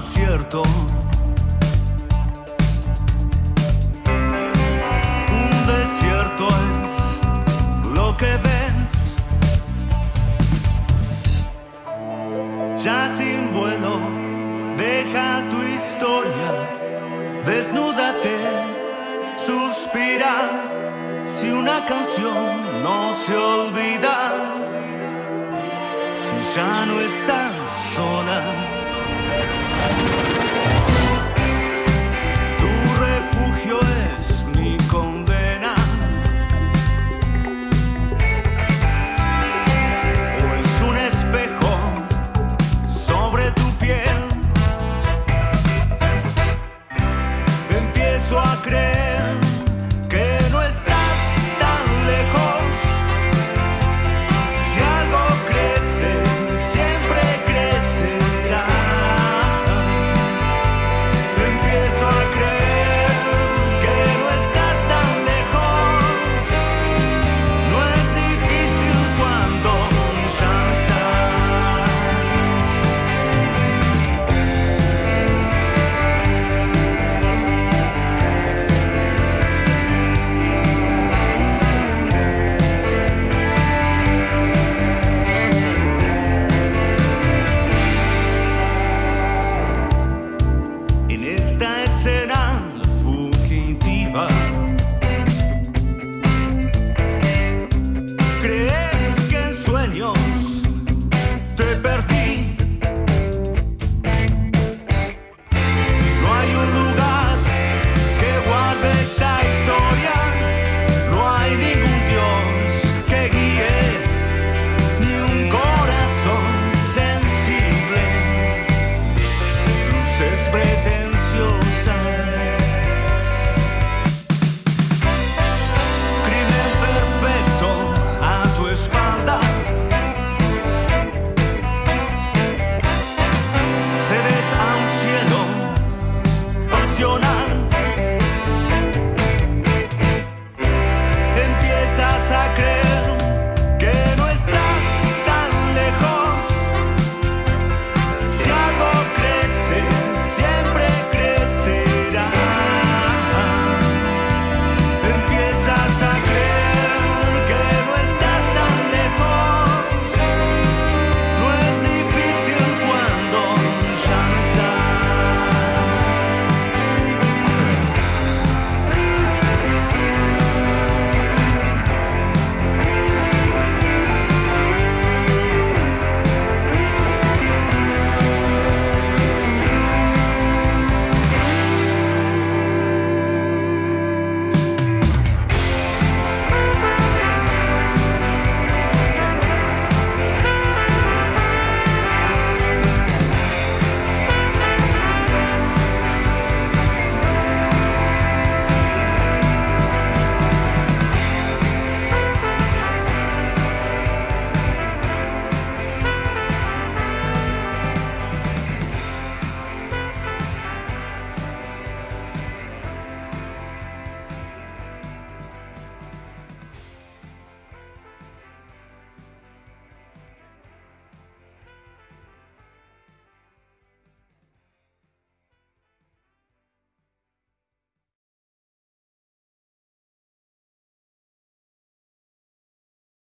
cierto. Un desierto es lo que ves. Ya sin vuelo, deja tu historia, desnúdate, suspira. Si una canción no se olvida, si ya no estás sola. Tu refugio es mi condena, o es un espejo sobre tu piel, empiezo a creer. pretenciosa.